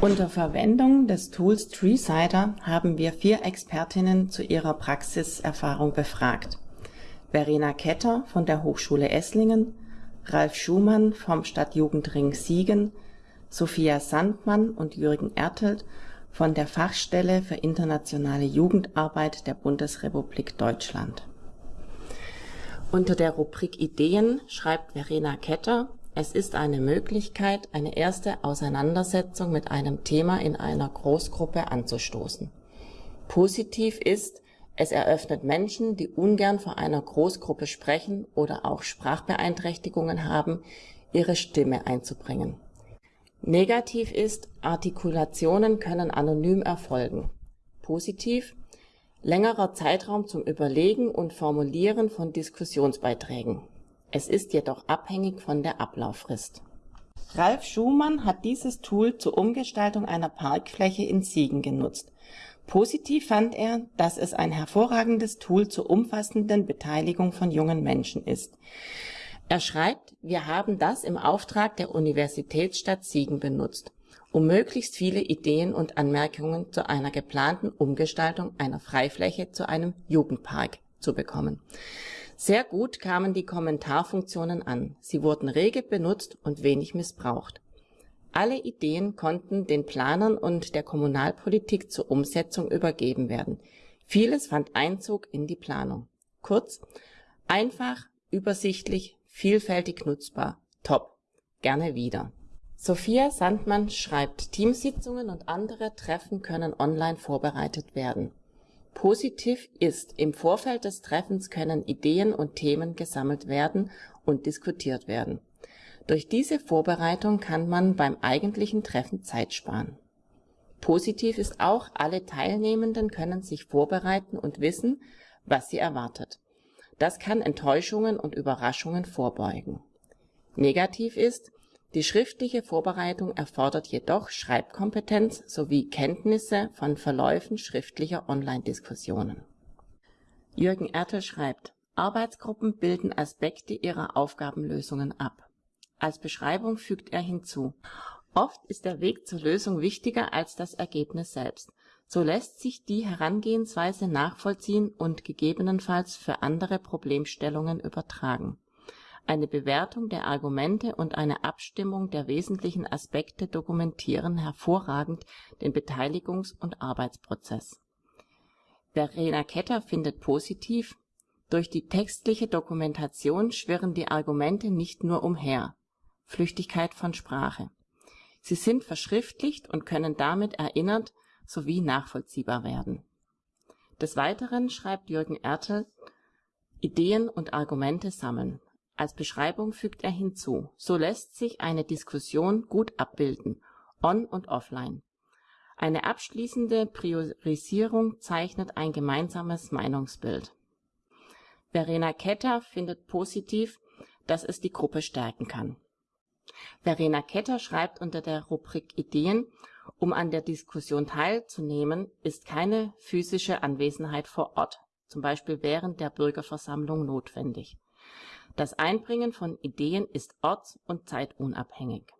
Unter Verwendung des Tools TreeSider haben wir vier Expertinnen zu ihrer Praxiserfahrung befragt. Verena Ketter von der Hochschule Esslingen, Ralf Schumann vom Stadtjugendring Siegen, Sophia Sandmann und Jürgen Ertelt von der Fachstelle für internationale Jugendarbeit der Bundesrepublik Deutschland. Unter der Rubrik Ideen schreibt Verena Ketter es ist eine Möglichkeit, eine erste Auseinandersetzung mit einem Thema in einer Großgruppe anzustoßen. Positiv ist, es eröffnet Menschen, die ungern vor einer Großgruppe sprechen oder auch Sprachbeeinträchtigungen haben, ihre Stimme einzubringen. Negativ ist, Artikulationen können anonym erfolgen. Positiv, längerer Zeitraum zum Überlegen und Formulieren von Diskussionsbeiträgen. Es ist jedoch abhängig von der Ablauffrist. Ralf Schumann hat dieses Tool zur Umgestaltung einer Parkfläche in Siegen genutzt. Positiv fand er, dass es ein hervorragendes Tool zur umfassenden Beteiligung von jungen Menschen ist. Er schreibt, wir haben das im Auftrag der Universitätsstadt Siegen benutzt, um möglichst viele Ideen und Anmerkungen zu einer geplanten Umgestaltung einer Freifläche zu einem Jugendpark zu bekommen. Sehr gut kamen die Kommentarfunktionen an. Sie wurden rege benutzt und wenig missbraucht. Alle Ideen konnten den Planern und der Kommunalpolitik zur Umsetzung übergeben werden. Vieles fand Einzug in die Planung. Kurz, einfach, übersichtlich, vielfältig nutzbar. Top. Gerne wieder. Sophia Sandmann schreibt, Teamsitzungen und andere Treffen können online vorbereitet werden. Positiv ist, im Vorfeld des Treffens können Ideen und Themen gesammelt werden und diskutiert werden. Durch diese Vorbereitung kann man beim eigentlichen Treffen Zeit sparen. Positiv ist auch, alle Teilnehmenden können sich vorbereiten und wissen, was sie erwartet. Das kann Enttäuschungen und Überraschungen vorbeugen. Negativ ist, die schriftliche Vorbereitung erfordert jedoch Schreibkompetenz sowie Kenntnisse von Verläufen schriftlicher Online-Diskussionen. Jürgen Ertel schreibt, Arbeitsgruppen bilden Aspekte ihrer Aufgabenlösungen ab. Als Beschreibung fügt er hinzu, oft ist der Weg zur Lösung wichtiger als das Ergebnis selbst. So lässt sich die Herangehensweise nachvollziehen und gegebenenfalls für andere Problemstellungen übertragen eine Bewertung der Argumente und eine Abstimmung der wesentlichen Aspekte dokumentieren hervorragend den Beteiligungs und Arbeitsprozess. Verena Ketter findet positiv, durch die textliche Dokumentation schwirren die Argumente nicht nur umher (Flüchtigkeit von Sprache). Sie sind verschriftlicht und können damit erinnert sowie nachvollziehbar werden. Des Weiteren schreibt Jürgen Ertel, Ideen und Argumente sammeln als Beschreibung fügt er hinzu: So lässt sich eine Diskussion gut abbilden, on und offline. Eine abschließende Priorisierung zeichnet ein gemeinsames Meinungsbild. Verena Ketter findet positiv, dass es die Gruppe stärken kann. Verena Ketter schreibt unter der Rubrik Ideen, um an der Diskussion teilzunehmen, ist keine physische Anwesenheit vor Ort, zum Beispiel während der Bürgerversammlung notwendig. Das Einbringen von Ideen ist orts- und zeitunabhängig